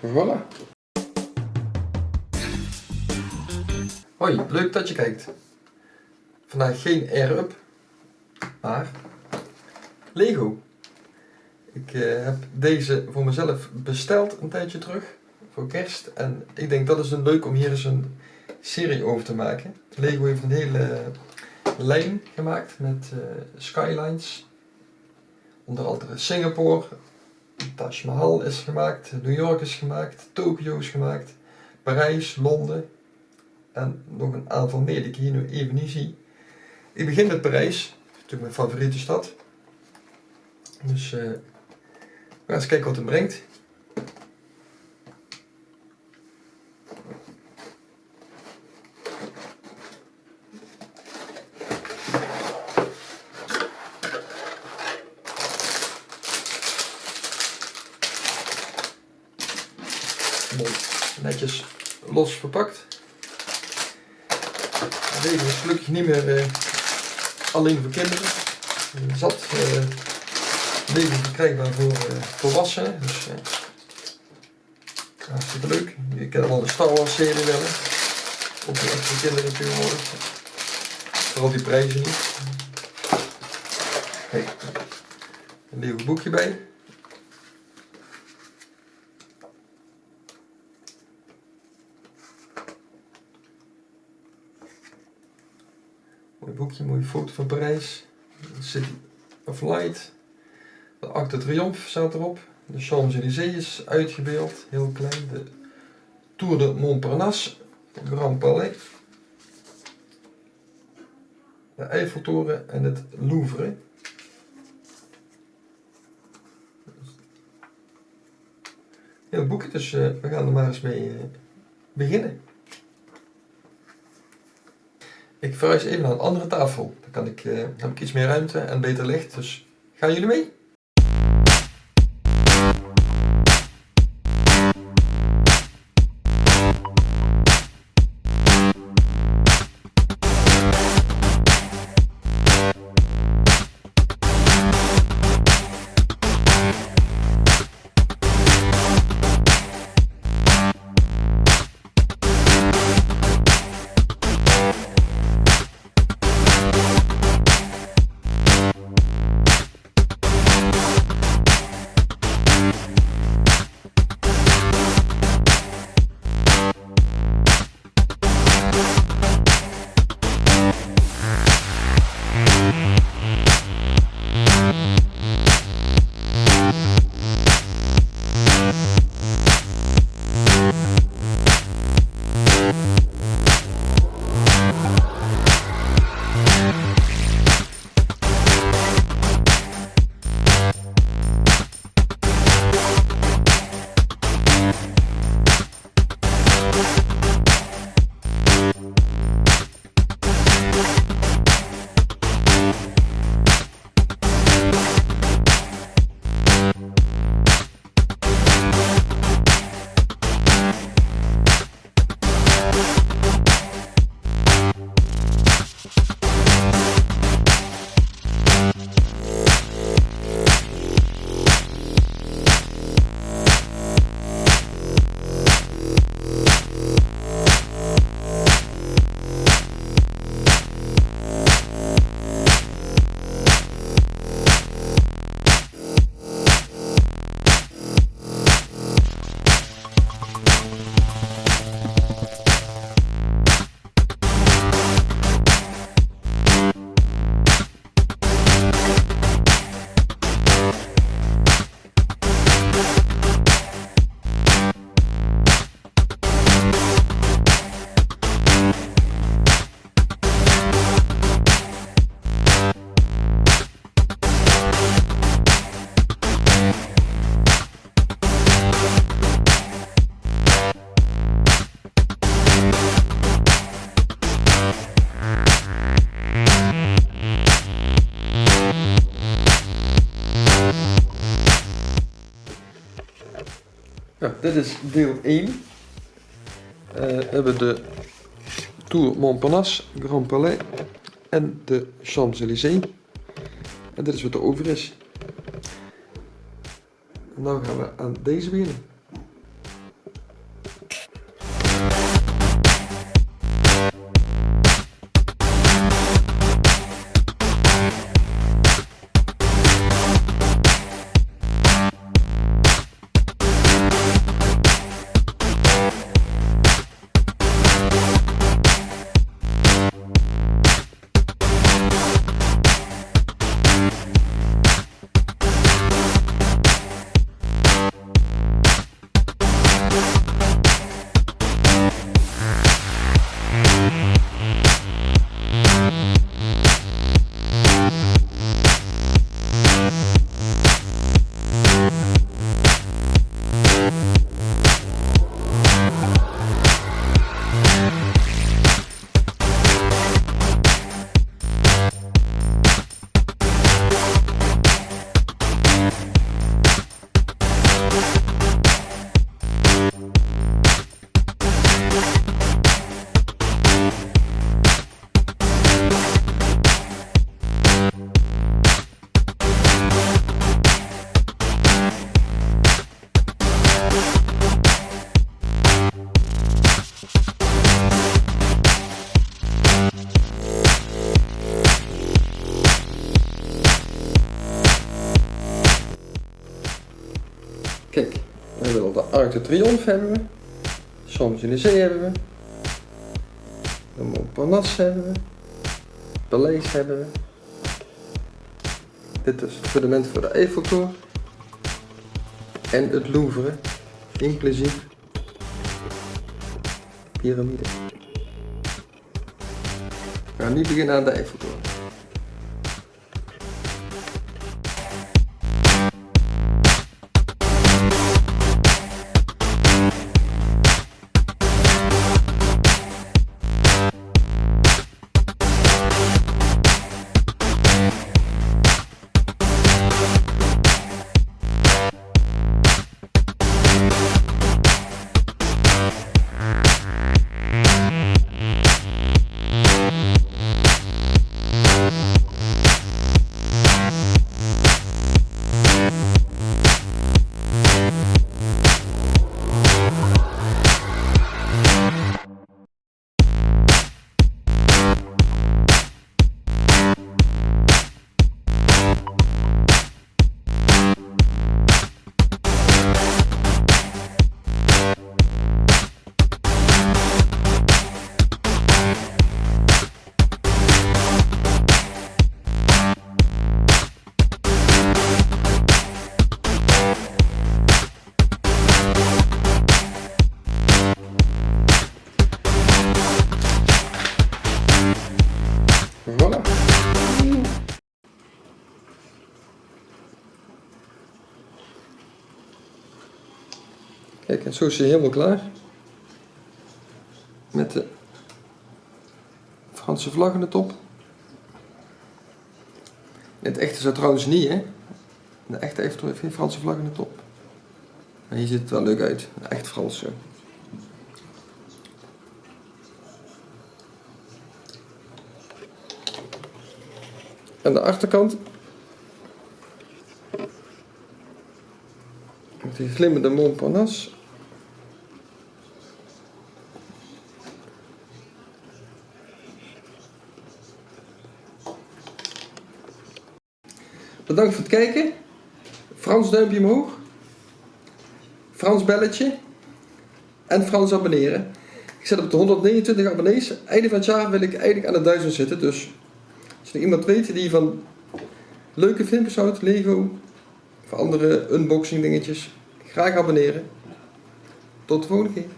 Voilà. Hoi, leuk dat je kijkt. Vandaag geen air-up, maar Lego. Ik eh, heb deze voor mezelf besteld een tijdje terug, voor kerst. En ik denk dat is een leuk om hier eens een serie over te maken. Lego heeft een hele lijn gemaakt met uh, skylines. Onder andere Singapore, Taj Mahal is gemaakt, New York is gemaakt, Tokio is gemaakt, Parijs, Londen en nog een aantal meer die ik hier nu even niet zie. Ik begin met Parijs, natuurlijk mijn favoriete stad. Dus uh, we gaan eens kijken wat het brengt. Los verpakt. Deze is gelukkig niet meer uh, alleen voor kinderen. Zat uh, leven verkrijgbaar voor uh, volwassenen. Dus hartstikke leuk. Je kent al de Star Wars serie wel. Ook echt voor kinderen tegenwoordig. Vooral die prijzen niet. Kijk, een nieuw boekje bij. Boekje, mooie foto van Parijs. City of Light. De Arc de Triomphe staat erop. De Champs-Élysées is uitgebeeld, heel klein. De Tour de Montparnasse, Grand Palais. De Eiffeltoren en het Louvre. Heel boekje, dus uh, we gaan er maar eens mee uh, beginnen. Ik verhuis even naar een andere tafel. Dan kan ik, uh, heb ik iets meer ruimte en beter licht. Dus gaan jullie mee? Ja, dit is deel 1. Uh, we hebben de Tour Montparnasse, Grand Palais en de Champs-Élysées. En dit is wat er over is. Nu gaan we aan deze beginnen. We hebben de Arc de Triomphe hebben we. Champs-Élysées hebben we. De Montparnasse hebben we. Paleis hebben we. Dit is het fundament voor de Eiffeltoren. En het Louvre, inclusief piramide. We gaan nu beginnen aan de Eiffeltoren. Kijk, en zo is hij helemaal klaar. Met de Franse vlag in de top. Het echte zo trouwens niet, hè. De echte heeft heeft geen Franse vlag in de top. Maar hier ziet het wel leuk uit. Echt Frans zo. Aan de achterkant. Met die glimmende Montparnasse. Bedankt voor het kijken. Frans duimpje omhoog. Frans belletje. En Frans abonneren. Ik zit op de 129 abonnees. Einde van het jaar wil ik eigenlijk aan de 1000 zitten. Dus als er iemand weet die van leuke filmpjes houdt, Lego, of andere unboxing dingetjes, graag abonneren. Tot de volgende keer.